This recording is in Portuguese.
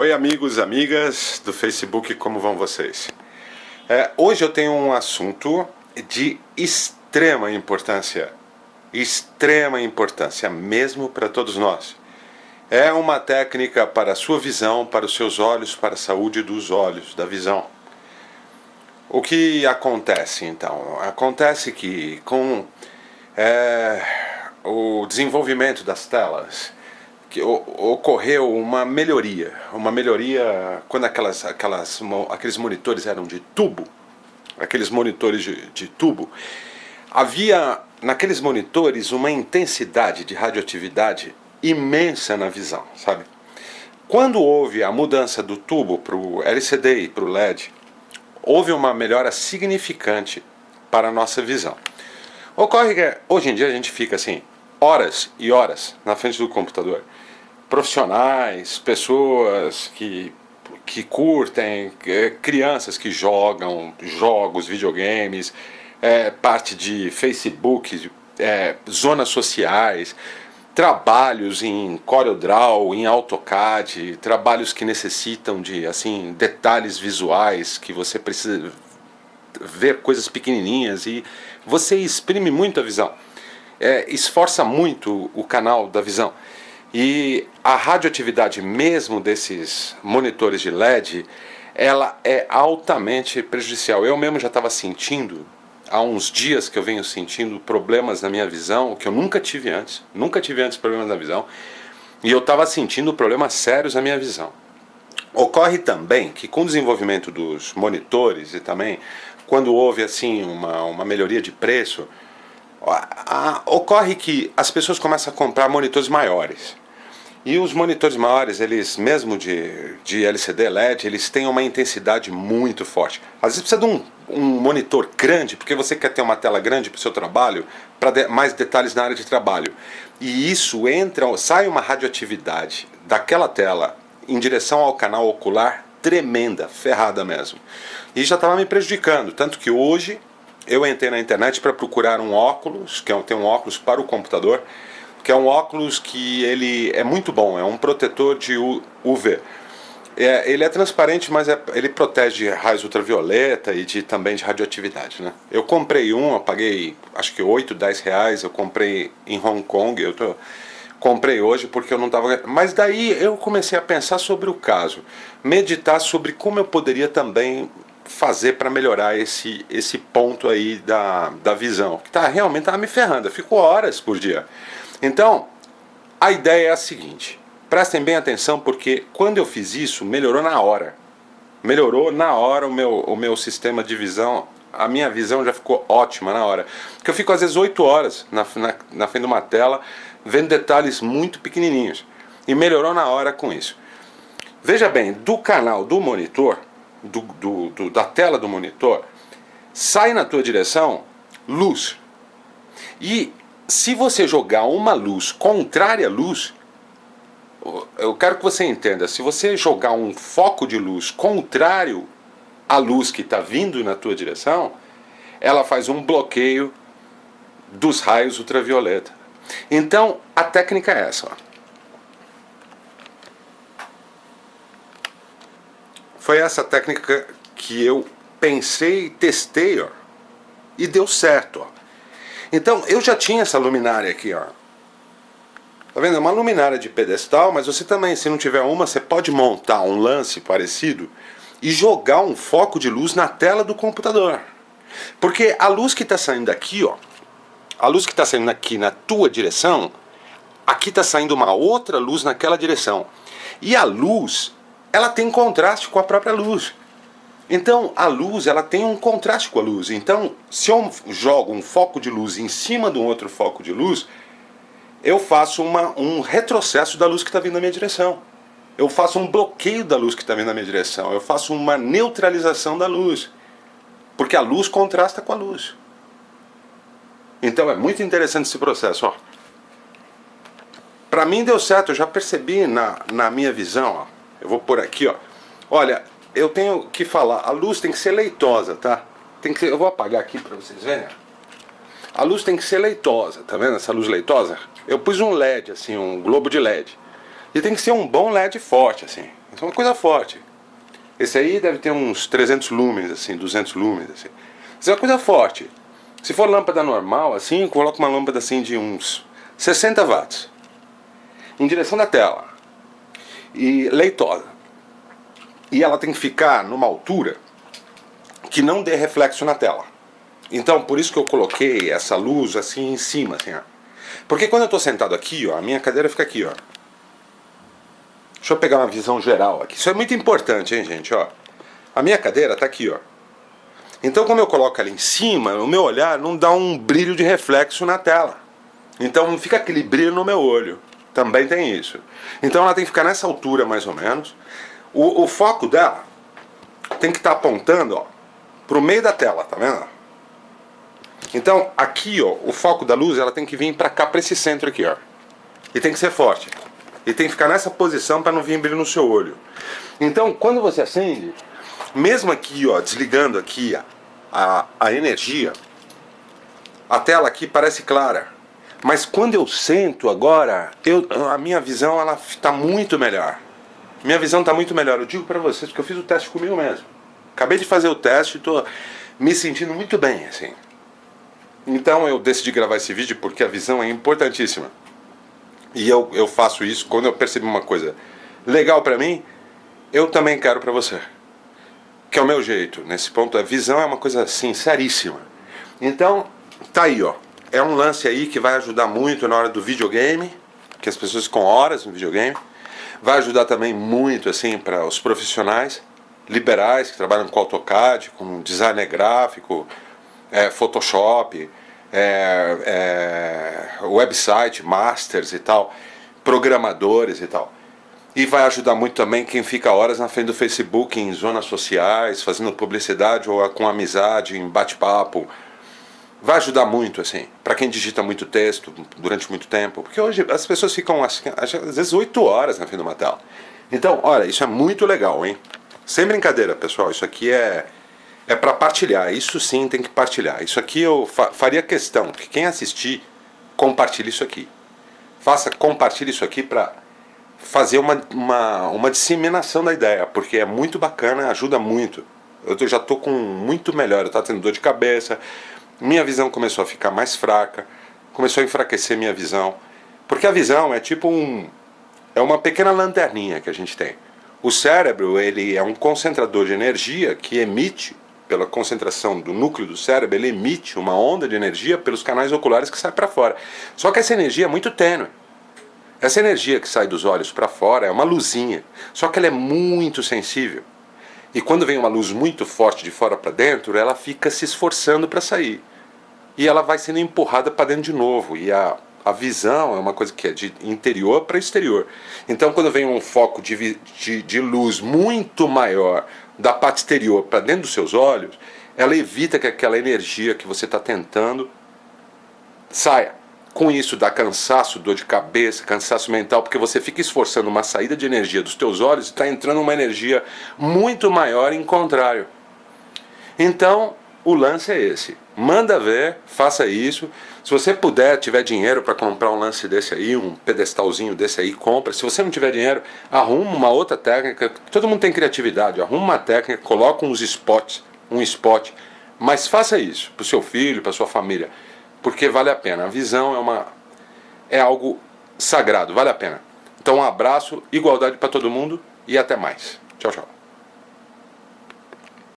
Oi amigos, amigas do Facebook, como vão vocês? É, hoje eu tenho um assunto de extrema importância, extrema importância mesmo para todos nós. É uma técnica para a sua visão, para os seus olhos, para a saúde dos olhos, da visão. O que acontece então? Acontece que com é, o desenvolvimento das telas, que ocorreu uma melhoria, uma melhoria quando aquelas, aquelas, aqueles monitores eram de tubo, aqueles monitores de, de tubo, havia naqueles monitores uma intensidade de radioatividade imensa na visão, sabe? Quando houve a mudança do tubo para o LCD e para o LED, houve uma melhora significante para a nossa visão. Ocorre que hoje em dia a gente fica assim, horas e horas na frente do computador. Profissionais, pessoas que, que curtem, crianças que jogam jogos, videogames, é, parte de Facebook, é, zonas sociais, trabalhos em CorelDRAW, em AutoCAD, trabalhos que necessitam de assim detalhes visuais, que você precisa ver coisas pequenininhas e você exprime muito a visão é, esforça muito o canal da visão. E a radioatividade mesmo desses monitores de LED, ela é altamente prejudicial. Eu mesmo já estava sentindo, há uns dias que eu venho sentindo problemas na minha visão, que eu nunca tive antes, nunca tive antes problemas na visão, e eu estava sentindo problemas sérios na minha visão. Ocorre também que com o desenvolvimento dos monitores e também quando houve assim uma, uma melhoria de preço, ocorre que as pessoas começam a comprar monitores maiores. E os monitores maiores, eles mesmo de, de LCD LED, eles têm uma intensidade muito forte. Às vezes precisa de um, um monitor grande, porque você quer ter uma tela grande para o seu trabalho, para de, mais detalhes na área de trabalho. E isso entra, sai uma radioatividade daquela tela em direção ao canal ocular tremenda, ferrada mesmo. E já estava me prejudicando, tanto que hoje eu entrei na internet para procurar um óculos, que é um, tem um óculos para o computador, que é um óculos que ele é muito bom, é um protetor de UV. É, ele é transparente, mas é, ele protege de raios ultravioleta e de, também de radioatividade. Né? Eu comprei um, eu paguei acho que 8, 10 reais, eu comprei em Hong Kong, eu tô, comprei hoje porque eu não estava... Mas daí eu comecei a pensar sobre o caso, meditar sobre como eu poderia também fazer para melhorar esse, esse ponto aí da, da visão, que tá, realmente estava me ferrando, eu fico horas por dia. Então, a ideia é a seguinte, prestem bem atenção porque quando eu fiz isso, melhorou na hora. Melhorou na hora o meu, o meu sistema de visão, a minha visão já ficou ótima na hora. Porque eu fico às vezes 8 horas na, na, na frente de uma tela, vendo detalhes muito pequenininhos. E melhorou na hora com isso. Veja bem, do canal do monitor, do, do, do, da tela do monitor, sai na tua direção luz. E se você jogar uma luz contrária à luz, eu quero que você entenda, se você jogar um foco de luz contrário à luz que está vindo na tua direção, ela faz um bloqueio dos raios ultravioleta. Então, a técnica é essa. Ó. Foi essa técnica que eu pensei e testei, ó, e deu certo. Ó. Então, eu já tinha essa luminária aqui, ó. Tá vendo? É uma luminária de pedestal, mas você também, se não tiver uma, você pode montar um lance parecido e jogar um foco de luz na tela do computador. Porque a luz que está saindo daqui, ó, a luz que está saindo aqui na tua direção, aqui está saindo uma outra luz naquela direção. E a luz, ela tem contraste com a própria luz. Então a luz ela tem um contraste com a luz. Então se eu jogo um foco de luz em cima de um outro foco de luz, eu faço uma, um retrocesso da luz que está vindo na minha direção. Eu faço um bloqueio da luz que está vindo na minha direção. Eu faço uma neutralização da luz. Porque a luz contrasta com a luz. Então é muito interessante esse processo. Para mim deu certo, eu já percebi na, na minha visão. Ó. Eu vou por aqui, ó. Olha, eu tenho que falar, a luz tem que ser leitosa, tá? Tem que ser, eu vou apagar aqui para vocês verem. A luz tem que ser leitosa, tá vendo essa luz leitosa? Eu pus um LED, assim, um globo de LED. E tem que ser um bom LED forte, assim. É uma coisa forte. Esse aí deve ter uns 300 lumens, assim, 200 lumens, assim. Isso é uma coisa forte. Se for lâmpada normal, assim, coloca uma lâmpada assim de uns 60 watts. Em direção da tela. E leitosa. E ela tem que ficar numa altura que não dê reflexo na tela. Então, por isso que eu coloquei essa luz assim em cima, assim, ó. Porque quando eu estou sentado aqui, ó, a minha cadeira fica aqui, ó. Deixa eu pegar uma visão geral aqui. Isso é muito importante, hein, gente, ó. A minha cadeira está aqui, ó. Então, como eu coloco ela em cima, o meu olhar não dá um brilho de reflexo na tela. Então, fica aquele brilho no meu olho. Também tem isso. Então, ela tem que ficar nessa altura, mais ou menos. O, o foco dela tem que estar tá apontando, ó, pro meio da tela, tá vendo? Então, aqui, ó, o foco da luz, ela tem que vir para cá, para esse centro aqui, ó. E tem que ser forte. E tem que ficar nessa posição para não vir brilho no seu olho. Então, quando você acende, mesmo aqui, ó, desligando aqui a, a, a energia, a tela aqui parece clara. Mas quando eu sento agora, eu, a minha visão ela está muito melhor. Minha visão está muito melhor. Eu digo para vocês porque eu fiz o teste comigo mesmo. Acabei de fazer o teste e estou me sentindo muito bem, assim. Então eu decidi gravar esse vídeo porque a visão é importantíssima. E eu, eu faço isso quando eu percebo uma coisa legal para mim, eu também quero para você. Que é o meu jeito. Nesse ponto, a visão é uma coisa sinceríssima. Então, tá aí, ó. É um lance aí que vai ajudar muito na hora do videogame, que as pessoas ficam horas no videogame. Vai ajudar também muito, assim, para os profissionais liberais que trabalham com AutoCAD, com design gráfico, é, Photoshop, é, é, website, masters e tal, programadores e tal. E vai ajudar muito também quem fica horas na frente do Facebook, em zonas sociais, fazendo publicidade ou com amizade, em bate-papo. Vai ajudar muito, assim, para quem digita muito texto durante muito tempo. Porque hoje as pessoas ficam, às vezes, oito horas na frente de uma tela. Então, olha, isso é muito legal, hein? Sem brincadeira, pessoal, isso aqui é é para partilhar. Isso sim tem que partilhar. Isso aqui eu fa faria questão que quem assistir compartilhe isso aqui. Faça, compartilhe isso aqui para fazer uma, uma, uma disseminação da ideia, porque é muito bacana, ajuda muito. Eu tô, já estou com muito melhor, eu estava tendo dor de cabeça, minha visão começou a ficar mais fraca, começou a enfraquecer minha visão, porque a visão é tipo um, é uma pequena lanterninha que a gente tem. O cérebro ele é um concentrador de energia que emite pela concentração do núcleo do cérebro, ele emite uma onda de energia pelos canais oculares que sai para fora. Só que essa energia é muito tênue. Essa energia que sai dos olhos para fora é uma luzinha, só que ela é muito sensível. E quando vem uma luz muito forte de fora para dentro, ela fica se esforçando para sair. E ela vai sendo empurrada para dentro de novo. E a, a visão é uma coisa que é de interior para exterior. Então, quando vem um foco de, de, de luz muito maior da parte exterior para dentro dos seus olhos, ela evita que aquela energia que você está tentando saia. Com isso dá cansaço, dor de cabeça, cansaço mental, porque você fica esforçando uma saída de energia dos teus olhos e está entrando uma energia muito maior em contrário. Então, o lance é esse. Manda ver, faça isso. Se você puder, tiver dinheiro para comprar um lance desse aí, um pedestalzinho desse aí, compra. Se você não tiver dinheiro, arruma uma outra técnica. Todo mundo tem criatividade. Arruma uma técnica, coloca uns spots, um spot. Mas faça isso para o seu filho, para sua família, porque vale a pena. A visão é uma é algo sagrado, vale a pena. Então um abraço, igualdade para todo mundo e até mais. Tchau, tchau.